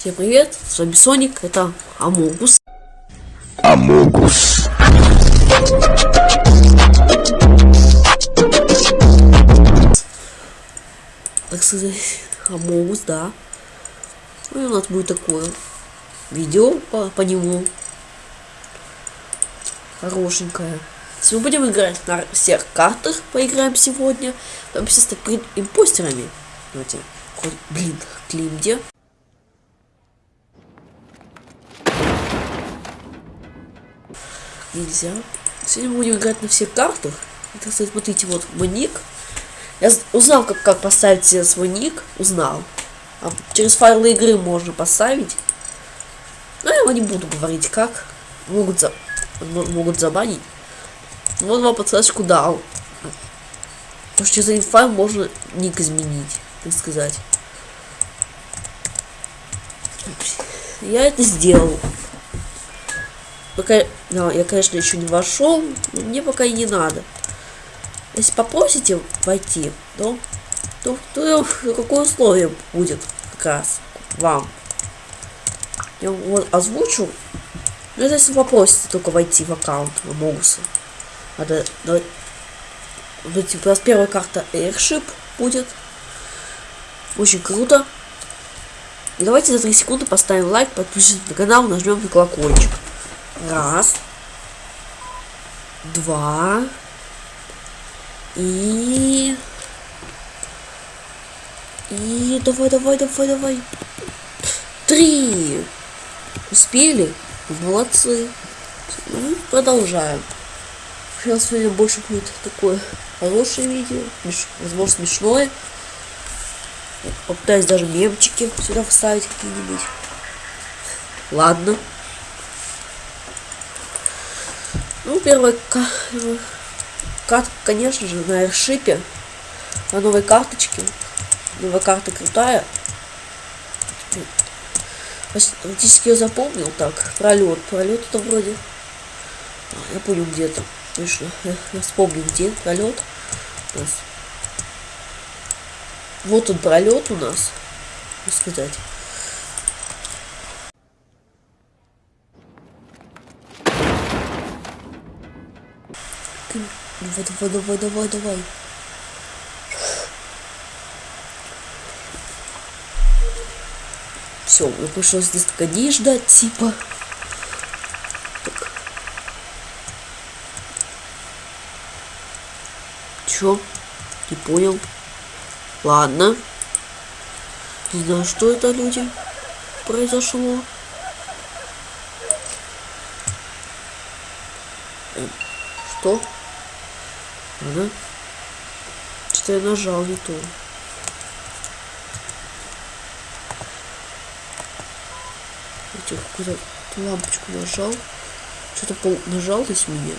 Всем привет, с вами Соник, это Амогус. Амогус. Так сказать, Амогус, да. Ну и у нас будет такое видео по, по нему. Хорошенькое. Мы будем играть на всех картах, поиграем сегодня. Там все с импостерами. Давайте, хоть, блин, клим где? Нельзя. Сегодня будем играть на всех картах. Это, кстати, смотрите, вот мой ник. Я узнал, как, как поставить себе свой ник. Узнал. А через файлы игры можно поставить. Но я вам не буду говорить, как. Могут, за... могут забанить. Вот вам подсказочку дал. Потому что через один файл можно ник изменить, так сказать. Я это сделал. Пока, да, я, конечно, еще не вошел, но мне пока и не надо. Если попросите войти, то, то, то какое условие будет как раз вам? Я вот озвучу. Ну, если попросите только войти в аккаунт Могуса. Надо, давай, вот, типа, у нас первая карта Airship будет. Очень круто. И давайте за 3 секунды поставим лайк, подпишитесь на канал, нажмем на колокольчик. Раз. Два. И... И давай, давай, давай, давай. Три. Успели? Молодцы. Ну, продолжаем. Сейчас сегодня больше будет такое хорошее видео. Возможно, смешное. Попытаюсь даже мемчики сюда вставить какие-нибудь. Ладно. Ну, первая картка, конечно же, на эршипе. На новой карточке. Новая карта крутая. Фактически я запомнил так. Пролет. Пролет это вроде. А, я понял где-то. Точно. Я, вспомнил где пролет. Вот он пролет у нас. Сказать. Давай, давай, давай, давай, давай. Все, мне пришлось здесь кони ждать, типа. Так. Чё? Не понял. Ладно. Не знаю, что это люди произошло. Что? Ага. Что-то я нажал не то. Я какую-то лампочку нажал. Что-то пол нажал здесь меня.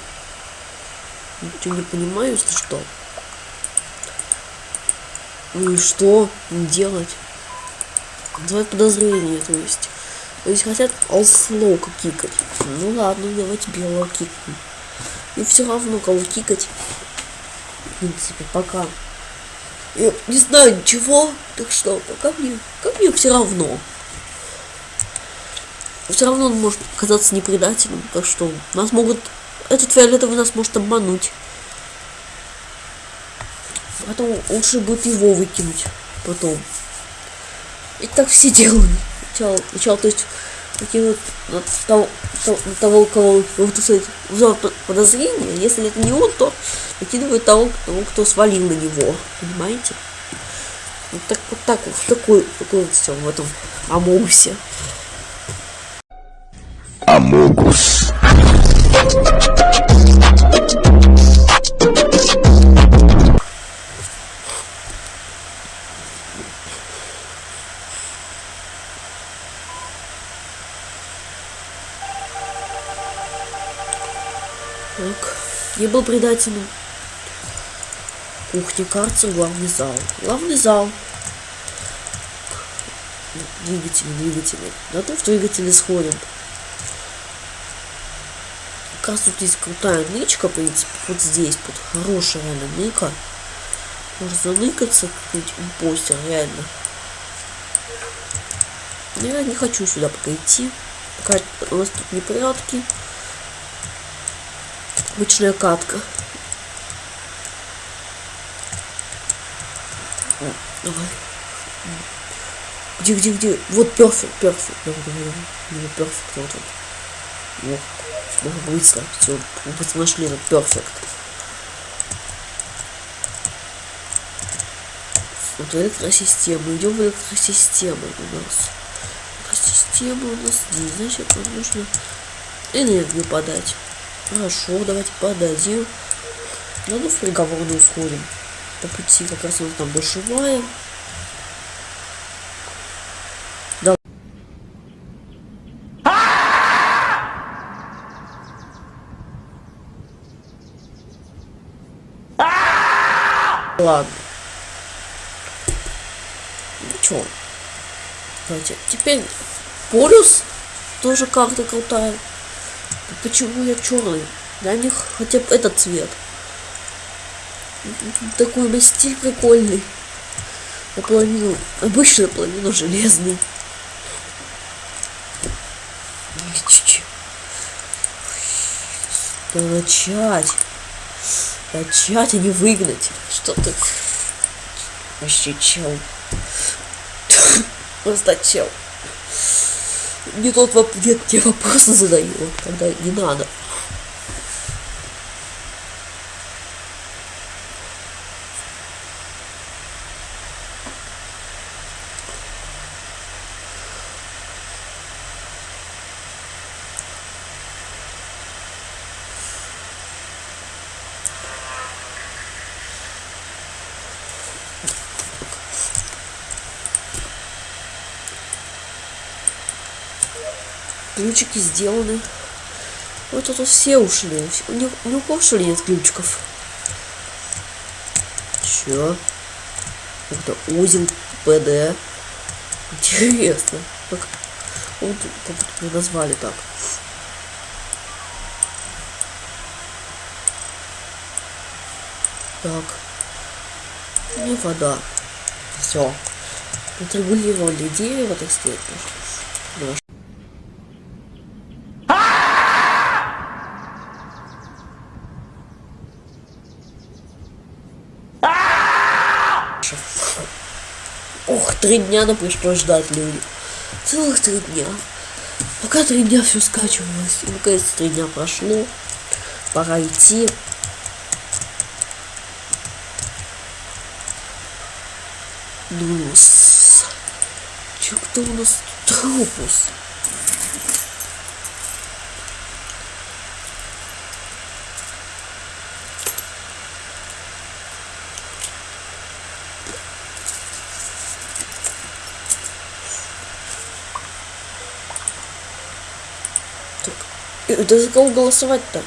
Ничего не понимаю, если что. Ну и что делать? Давай подозрения, то есть. То есть хотят алслоука кикать. Ну ладно, давайте белого кикнем. И все равно кого кикать принципе, пока. Я не знаю ничего, так что пока мне, как мне все равно. Все равно он может оказаться непредателем, так что нас могут, этот фиолетовый нас может обмануть. Потом лучше будет его выкинуть потом. И так все делают. Сначала, сначала то есть такие вот того, того, того, кого вот, кстати, взял подозрение, если это не он, то накидывают того, того, кто свалил на него. Понимаете? Вот так вот так вот, такой, такой вот все в этом Амогусе. Амогус. Я был предателем. Кухня, карта, главный зал. Главный зал. Двигатели, двигатели. На то в двигатели сходим. Раз тут есть крутая нычка, в принципе, вот здесь, вот хорошая реально ныка. Можно заныкаться, какой-нибудь импостер, реально. Я не хочу сюда пока идти. Пока у нас тут непорядки. Обычная катка. Давай. Где, где, где? Вот перфект, перфект. Давай, давай, давай. Перфект, вот. Вот. Надо быстро. Все, быстро нашли этот перфект. Вот электросистема. Идем в электросистему у нас. Электросистема у нас здесь. Значит, нам нужно энергию подать. Хорошо, давайте подадим. Надо в переговорную сходим. По пути как раз вот там душевая. Да. Ладно. Ну чё? Давайте. Теперь полюс тоже карта крутая. Почему я черный? Дай мне хотя бы этот цвет. Такой бы стиль прикольный. Наполовину, обычно наполовину железный. Да начать. Начать, а не выгнать. Что ты? Вообще чел. Просто чел. Не тот воп... нет, те вопросы задаю, когда не надо. Ключики сделаны. Вот тут все ушли. У них, у них что нет ключиков? Чё? Это узел ПД. Интересно. Как, вот, как назвали так. Так. Не вода. Все. Отрегулировали дерево, так сказать. Наш. Ох, три дня нам пришлось ждать люди. Целых три дня. Пока три дня все скачивалось. И наконец три дня прошло. Пора идти. Ну. Чё, кто у нас трупус? Это за кого голосовать-то?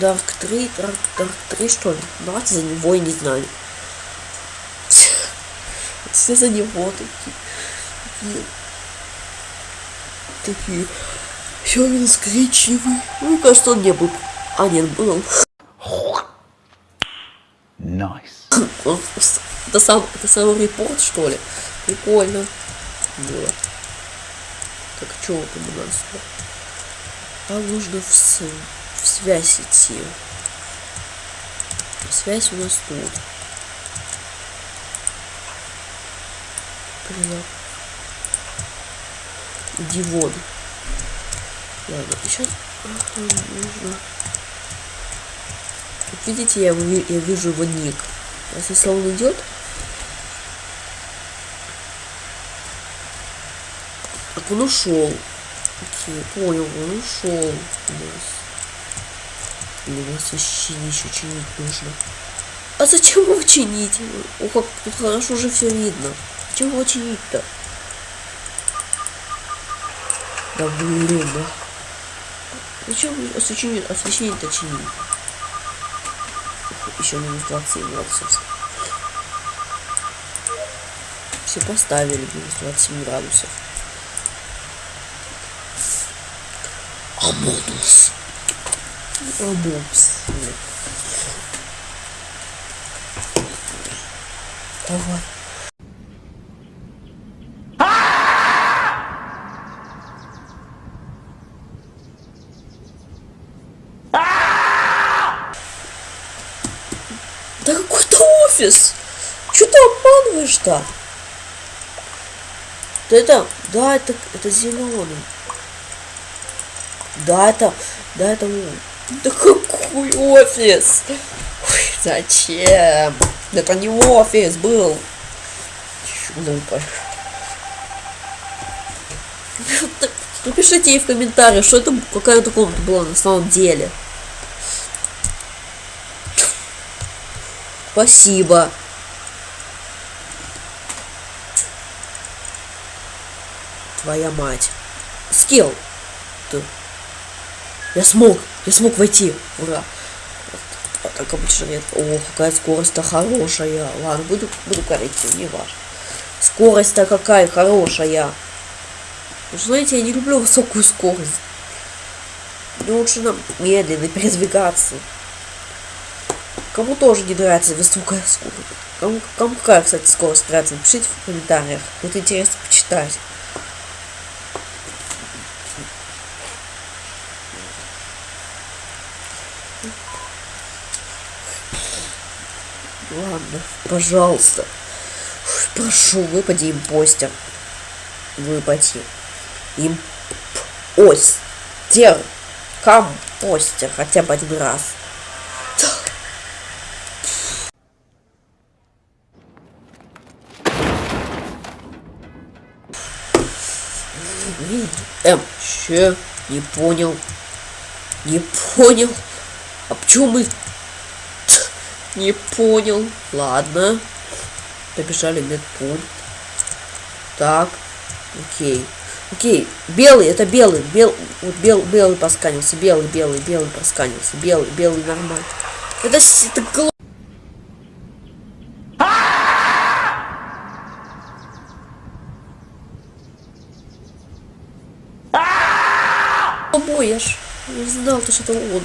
Дарк 3, Дарк, Дарк 3 что ли? Давайте за него, я не знаю. Все за него такие. Такие. Все минус коричневый. Ну, кажется, он не был. А, нет, был. Nice. Он с- Это сам, это самый репорт, что ли? Прикольно. Было. Так, что там у нас? А нужно в, с- в связь идти. Связь у нас тут. Блин. Иди вон. Ладно, сейчас нужно. Вот видите, я, я вижу его ник. Если он идет, так он ушел. Окей, понял, он ушел. у нас вообще ничего чинить нужно. А зачем его чинить? О, как тут хорошо уже все видно. Зачем его чинить-то? Да блин, да. Зачем освещение, освещение-то чинить? Еще минус 27 градусов. Все поставили минус 27 градусов. Оболтус. Оболтус. Давай. Да какой-то офис! Че ты обманываешь-то? Да это, да, это, это зеленый. Да, это, да, это, да какой офис? Ой, зачем? Это не офис был. Напишите ей в комментариях, что это какая-то комната была на самом деле. Спасибо. Твоя мать. Скилл. Ты. Я смог. Я смог войти. Ура. А так обычно нет. О, какая скорость-то хорошая. Ладно, буду, буду корректив, не важно. Скорость-то какая хорошая. Вы знаете, я не люблю высокую скорость. Мне лучше нам медленно передвигаться. Кому тоже не нравится высокая скорость? Кому, кому какая, кстати, скорость нравится? Напишите в комментариях. Будет интересно почитать. Ладно, пожалуйста. Прошу, выпади им постер. Выпади. Им ось. Тер. Кам постер. Хотя бы один раз. Эм, че? Не понял. Не понял. А почему мы... Не понял. Ладно. Побежали медпункт. Так. Окей. Окей. Белый, это белый. Бел... Вот бел... белый посканился. Белый, белый, белый посканился. Белый, белый нормально. Это, это глупо. Ж не знал, то, что это он.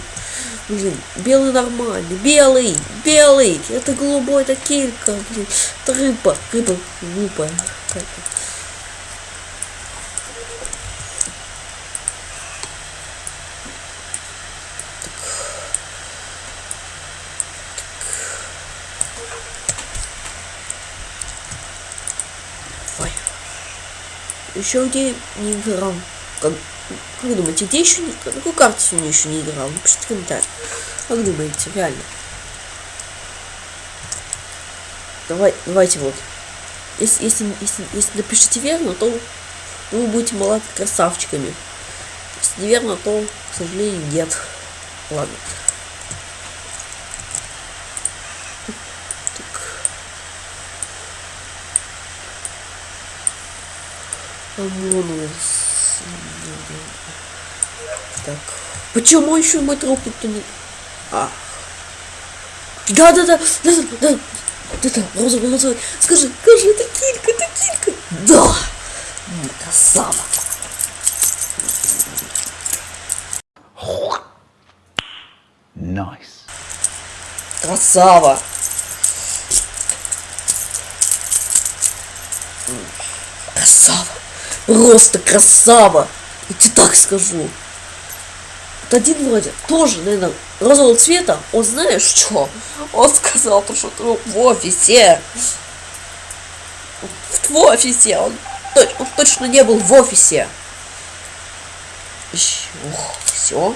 Блин, белый нормальный. Белый, белый. Это голубой, это килька. Блин, это рыба. Рыба глупая. Ой. Еще где не играл. Как как думаете, где еще не... На какой карте сегодня еще не играл? Напишите в комментариях. Как думаете, реально? Давай, давайте вот. Если, если, если, если напишите верно, то вы будете молодыми красавчиками. Если неверно, то, к сожалению, нет. Ладно. Так. Амонус. Так. Почему еще мой труп никто не... А. Да, да, да, да, да, да. Да, да, розовый, розовый. Скажи, скажи, это килька, это килька. Да. Красава. Nice. Красава. Красава. Просто красава. Скажу. Вот один вроде тоже, наверное, розового цвета. Он знаешь что? Он сказал, то, что в офисе. В офисе. Он, он точно не был в офисе. Ух, все.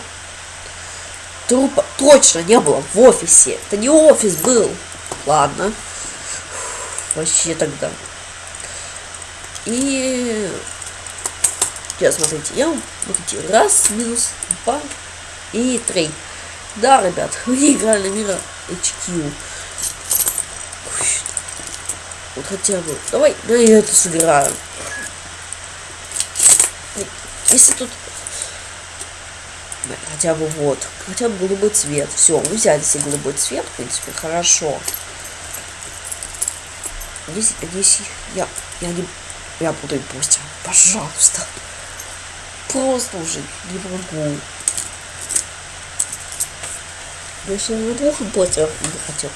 Трупа точно не было в офисе. Это не офис был. Ладно. Вообще тогда. И Сейчас, смотрите, я вот эти раз, минус, два и три. Да, ребят, вы играли мира HQ. Вот хотя бы. Давай, да я это сыграю. Если тут хотя бы вот, хотя бы голубой цвет. Все, мы взяли себе голубой цвет, в принципе, хорошо. Здесь, здесь я, я не, я буду постер, пожалуйста. Просто уже не могу. Я на двух ботах не хотел.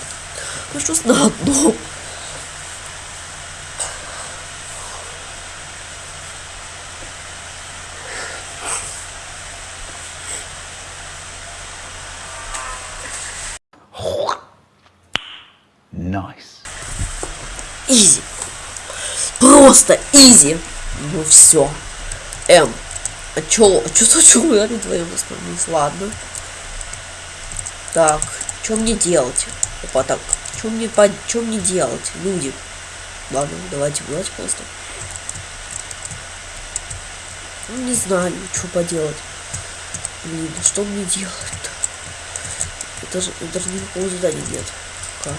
Что на одном. Nice. Изи. Просто изи. Ну все. М. А чё, чё, чё мы вдвоем вспомнились? Ладно. Так, что мне делать? Опа, так, что мне, по... что мне делать, люди? Ладно, давайте власть просто. Ну, не знаю, что поделать. Блин, что мне делать-то? Это же, даже никакого задания нет. Как?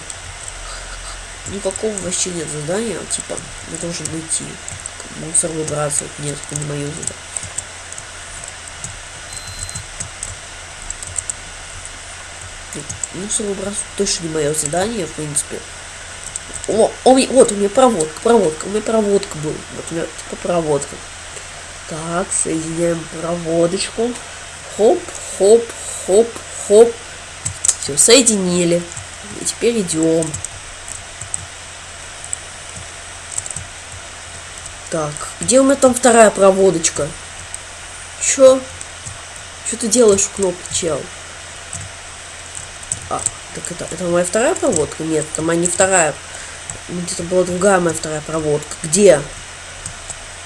Никакого вообще нет задания, типа, я должен найти мусор выбрасывать. Нет, это не мое задание. Мусор выбрасывать точно не мое задание, в принципе. О, о, вот у меня проводка, проводка, у меня проводка был. Вот у меня типа проводка. Так, соединяем проводочку. Хоп, хоп, хоп, хоп. Все, соединили. И теперь идем. Так, где у меня там вторая проводочка? Чё? Что ты делаешь в кнопке, чел? Так это, это моя вторая проводка? Нет, это моя не вторая. Где-то была другая моя вторая проводка. Где?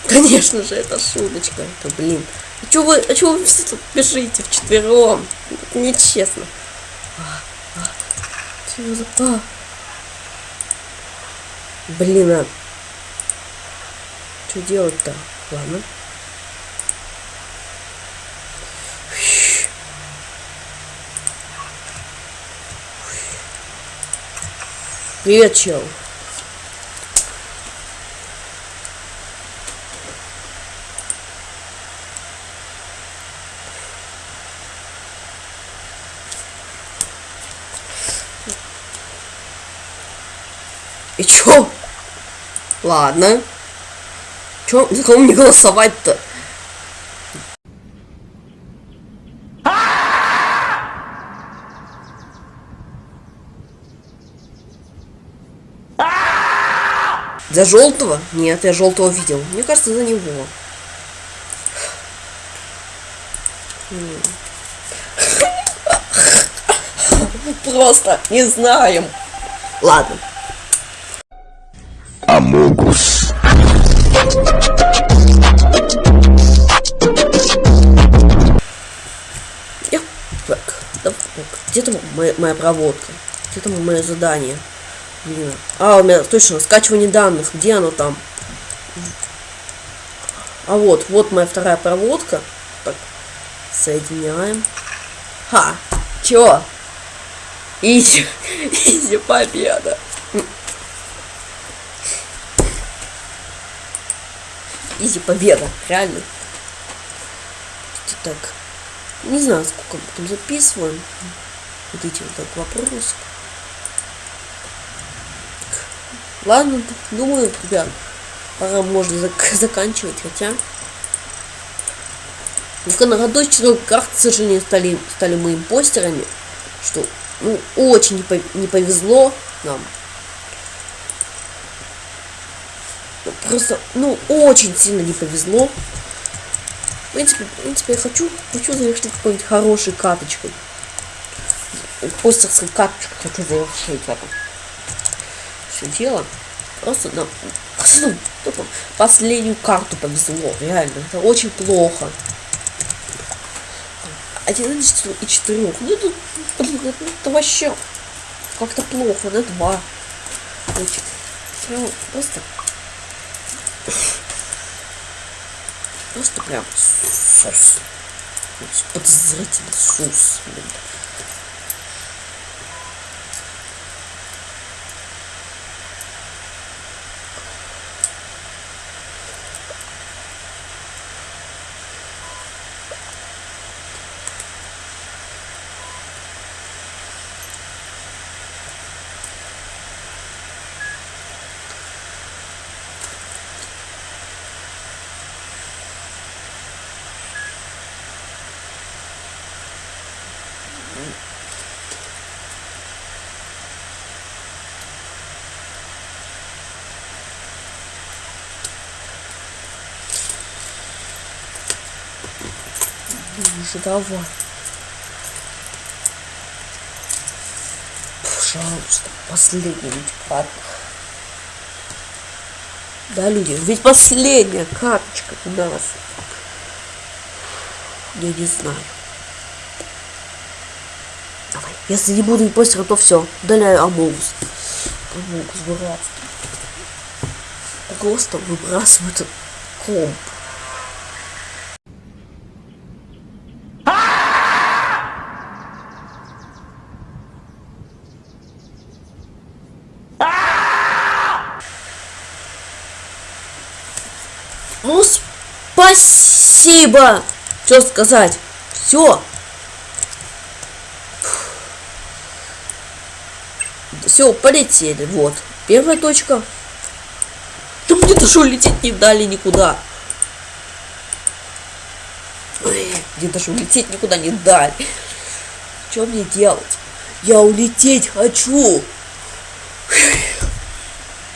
Конечно же, это шуточка. Это, блин. А чё вы, а чё вы все тут бежите вчетвером? Нечестно. А, а, за... А. Блин, а... Что делать-то? Ладно. Привет, чел. И чё? Ладно. Чё, за кого мне голосовать-то? За желтого? Нет, я желтого видел. Мне кажется, за него. Просто не знаем. Ладно. Амогус. Так, да, где там моя, моя проводка? Где там мое задание? Блин. А, у меня точно скачивание данных. Где оно там? А вот, вот моя вторая проводка. Так, соединяем. Ха! Чё? Easy, easy победа. Easy победа, реально. Так, не знаю, сколько мы там записываем. Вот эти вот так вопросы. Ладно, думаю, ребят, пора можно зак заканчивать, хотя... Году четырех карт, к сожалению, стали, стали мы импостерами, что, ну, очень не, пов не повезло нам. Ну, просто, ну, очень сильно не повезло. В принципе, в принципе, я хочу, хочу завершить какой-нибудь хорошей каточкой. Постерской каточкой хочу завершить это все дело. Просто нам ну, последнюю карту повезло. Реально. Это очень плохо. Один и четырех. Ну это, блин, это, это вообще как-то плохо. На два. Значит, просто просто прям сус. Подозрительный сус. Блин. Уже давай. Пожалуйста, последний ведь ладно. Да, люди, ведь последняя карточка у нас. Я не знаю. Давай, если не буду импостера, то все. Удаляю Амогус. Амогус, братство. Просто выбрасываю этот комп. Ну, спасибо! Что сказать? Все. Все, полетели. Вот. Первая точка. Да мне даже улететь не дали никуда. Ой, мне даже улететь никуда не дали. Что мне делать? Я улететь хочу.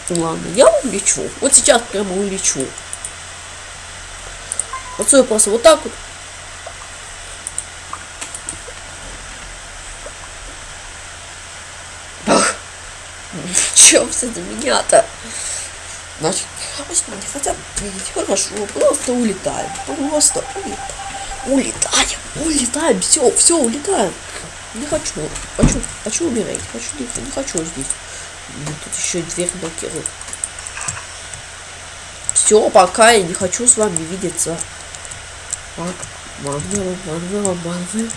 Ладно, я улечу. Вот сейчас прямо улечу. Отсюда просто вот так вот. Чё все за меня-то? Значит, значит, они хотят пить. Хорошо, просто улетаем. Просто улетаем. Улетаем, улетаем, все, все, улетаем. Не хочу, хочу, хочу умереть, хочу, не, не хочу здесь. Тут еще и дверь блокирует. Все, пока я не хочу с вами видеться. Так, Марвел, Марвел, Марвел.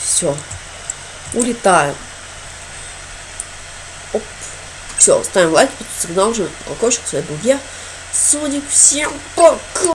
Все. Улетаем. Оп. Все, ставим лайк, сигнал уже колокольчик, с вами был я, Соник, всем пока!